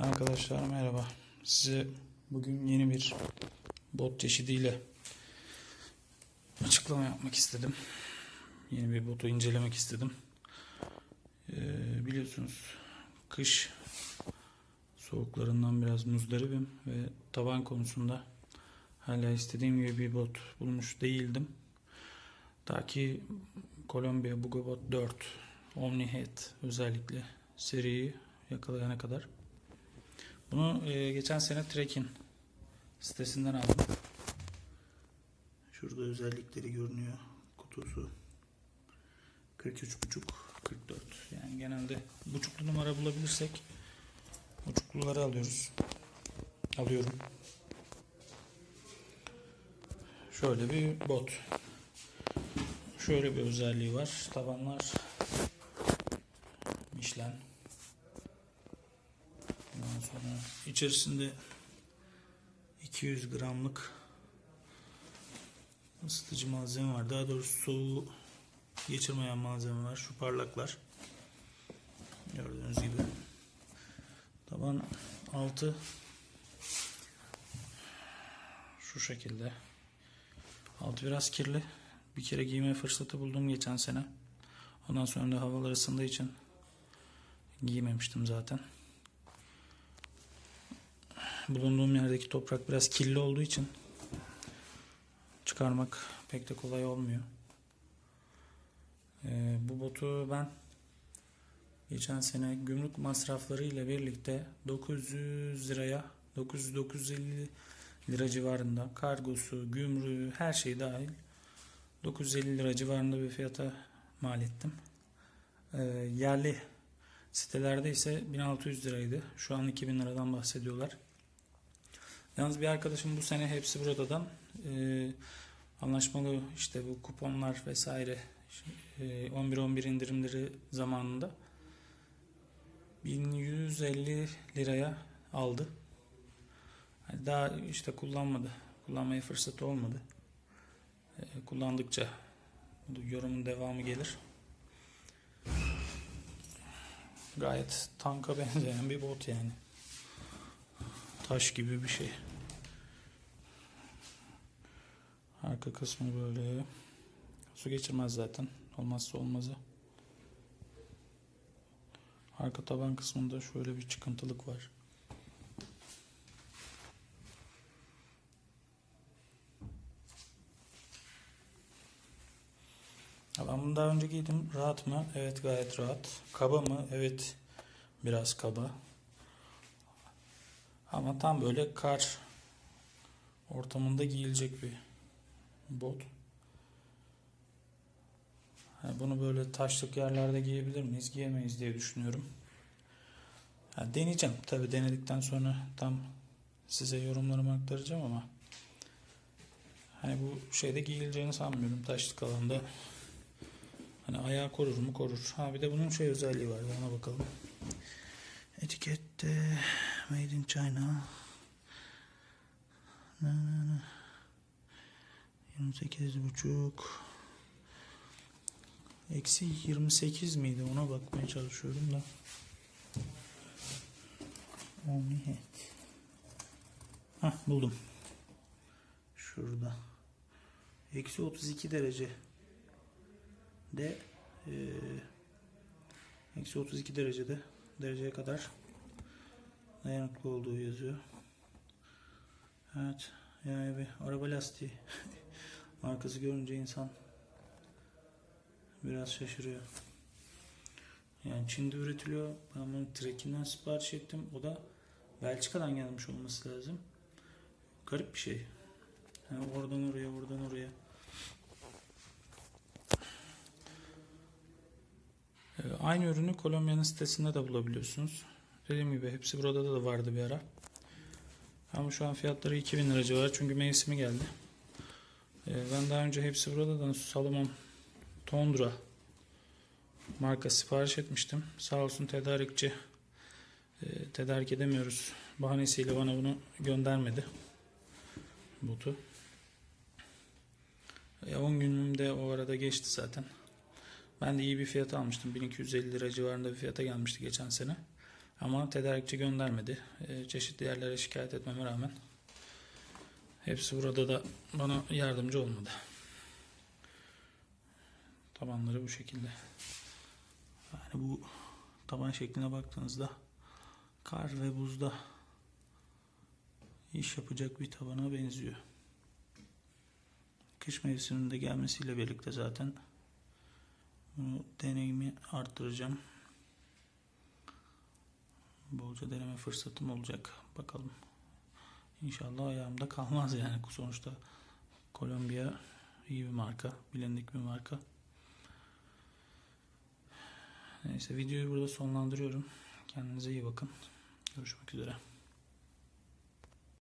Arkadaşlar merhaba. Size bugün yeni bir bot çeşidiyle açıklama yapmak istedim. Yeni bir botu incelemek istedim. Ee, biliyorsunuz kış soğuklarından biraz muzdaribim ve taban konusunda hala istediğim gibi bir bot bulmuş değildim. Ta ki Columbia Bugabot 4 Omni-Head özellikle seriyi yakalayana kadar. Bunu e, geçen sene Trek'in sitesinden aldım. Şurada özellikleri görünüyor. Kutusu 43.5 44. Yani genelde buçuklu numara bulabilirsek buçukluları alıyoruz. Alıyorum. Şöyle bir bot. Şöyle bir özelliği var. Tabanlar Michelin. İçerisinde 200 gramlık ısıtıcı malzeme var. Daha doğrusu soğuğu geçirmeyen malzeme var. Şu parlaklar. Gördüğünüz gibi. Taban altı şu şekilde. Altı biraz kirli. Bir kere giyme fırsatı buldum geçen sene. Ondan sonra da havalar ısındığı için giymemiştim zaten bulunduğum yerdeki toprak biraz kirli olduğu için çıkarmak pek de kolay olmuyor. Ee, bu botu ben geçen sene gümrük masrafları ile birlikte 900 liraya 900-950 lira civarında kargosu, gümrüğü her şey dahil 950 lira civarında bir fiyata mal ettim. Ee, yerli sitelerde ise 1600 liraydı. Şu an 2000 liradan bahsediyorlar. Yalnız bir arkadaşım bu sene hepsi buradan e, anlaşmalı işte bu kuponlar vesaire e, 11-11 indirimleri zamanında 1150 liraya aldı. Yani daha işte kullanmadı. Kullanmaya fırsatı olmadı. E, kullandıkça yorumun devamı gelir. Gayet tanka benzeyen bir bot yani. Taş gibi bir şey. Arka kısmı böyle. Su geçirmez zaten. Olmazsa olmazı. Arka taban kısmında şöyle bir çıkıntılık var. Ben bunu daha önce giydim. Rahat mı? Evet gayet rahat. Kaba mı? Evet biraz kaba. Ama tam böyle kar ortamında giyilecek bir bot. Yani bunu böyle taşlık yerlerde giyebilir miyiz? Giyemeyiz diye düşünüyorum. Yani deneyeceğim. Tabi denedikten sonra tam size yorumlarımı aktaracağım ama hani bu şeyde giyileceğini sanmıyorum taşlık alanda. Hani ayağı korur mu? Korur. Ha bir de bunun şey özelliği var. Ona bakalım. Etikette Made in China. Na, na, na. 28 buçuk. Eksi 28 miydi? Ona bakmaya çalışıyorum da. Omnihead. Hah buldum. Şurada. Eksi 32 derece de e, eksi 32 derecede dereceye kadar dayanıklı olduğu yazıyor. Evet. Yani bir araba lastiği markası görünce insan biraz şaşırıyor. Yani Çin'de üretiliyor. Ben bunu Trek'inden sipariş ettim. O da Belçika'dan gelmiş olması lazım. Garip bir şey. Yani oradan oraya, oradan oraya. Ee, Aynı ürünü Kolombiya'nın sitesinde de bulabiliyorsunuz. Dediğim gibi hepsi burada da vardı bir ara. Ama şu an fiyatları 2000 lira civarı çünkü mevsimi geldi. Ee, Ben daha önce hepsi burada da Salomon Tundra marka sipariş etmiştim. Sağ olsun tedarikçi e, tedarik edemiyoruz bahanesiyle bana bunu göndermedi. Botu. E, 10 günüm de o arada geçti zaten. Ben de iyi bir fiyata almıştım. 1250 lira civarında bir fiyata gelmişti geçen sene. Ama tedarikçi göndermedi. Ee, çeşitli yerlere şikayet etmeme rağmen hepsi burada da bana yardımcı olmadı. Tabanları bu şekilde. Yani bu taban şekline baktığınızda kar ve buzda iş yapacak bir tabana benziyor. Kış mevsiminde gelmesiyle birlikte zaten bu deneyimi arttıracağım. Bolca deneme fırsatım olacak. Bakalım. İnşallah ayağımda kalmaz yani. Sonuçta Kolombiya iyi bir marka. Bilindik bir marka. Neyse videoyu burada sonlandırıyorum. Kendinize iyi bakın. Görüşmek üzere.